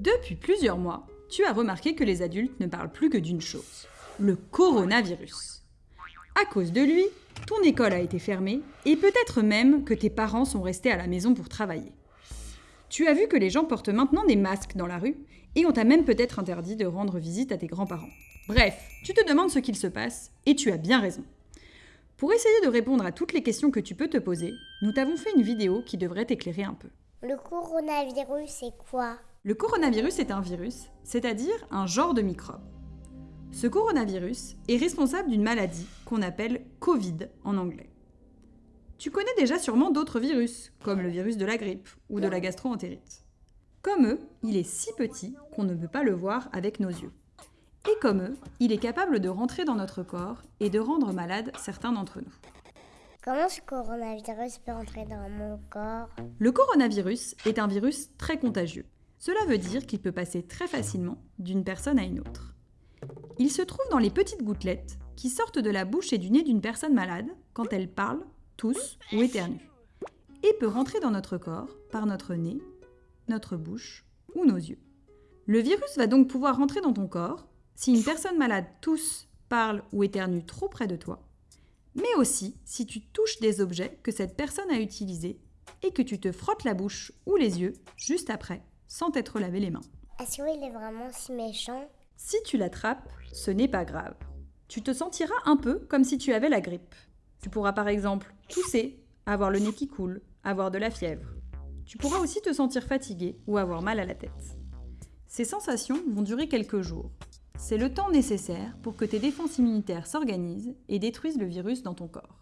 Depuis plusieurs mois, tu as remarqué que les adultes ne parlent plus que d'une chose, le coronavirus. À cause de lui, ton école a été fermée et peut-être même que tes parents sont restés à la maison pour travailler. Tu as vu que les gens portent maintenant des masques dans la rue et on t'a même peut-être interdit de rendre visite à tes grands-parents. Bref, tu te demandes ce qu'il se passe et tu as bien raison. Pour essayer de répondre à toutes les questions que tu peux te poser, nous t'avons fait une vidéo qui devrait t'éclairer un peu. Le coronavirus, c'est quoi? Le coronavirus est un virus, c'est-à-dire un genre de microbe. Ce coronavirus est responsable d'une maladie qu'on appelle Covid en anglais. Tu connais déjà sûrement d'autres virus, comme le virus de la grippe ou de la gastroentérite. Comme eux, il est si petit qu'on ne peut pas le voir avec nos yeux. Et comme eux, il est capable de rentrer dans notre corps et de rendre malades certains d'entre nous. Comment ce coronavirus peut entrer dans mon corps? Le coronavirus est un virus très contagieux. Cela veut dire qu'il peut passer très facilement d'une personne à une autre. Il se trouve dans les petites gouttelettes qui sortent de la bouche et du nez d'une personne malade quand elle parle, tousse ou éternue, et peut rentrer dans notre corps par notre nez, notre bouche ou nos yeux. Le virus va donc pouvoir rentrer dans ton corps si une personne malade tousse, parle ou éternue trop près de toi, mais aussi si tu touches des objets que cette personne a utilisés et que tu te frottes la bouche ou les yeux juste après, sans t'être lavé les mains. Est-ce qu'il est vraiment si méchant Si tu l'attrapes, ce n'est pas grave. Tu te sentiras un peu comme si tu avais la grippe. Tu pourras par exemple tousser, avoir le nez qui coule, avoir de la fièvre. Tu pourras aussi te sentir fatigué ou avoir mal à la tête. Ces sensations vont durer quelques jours. C'est le temps nécessaire pour que tes défenses immunitaires s'organisent et détruisent le virus dans ton corps.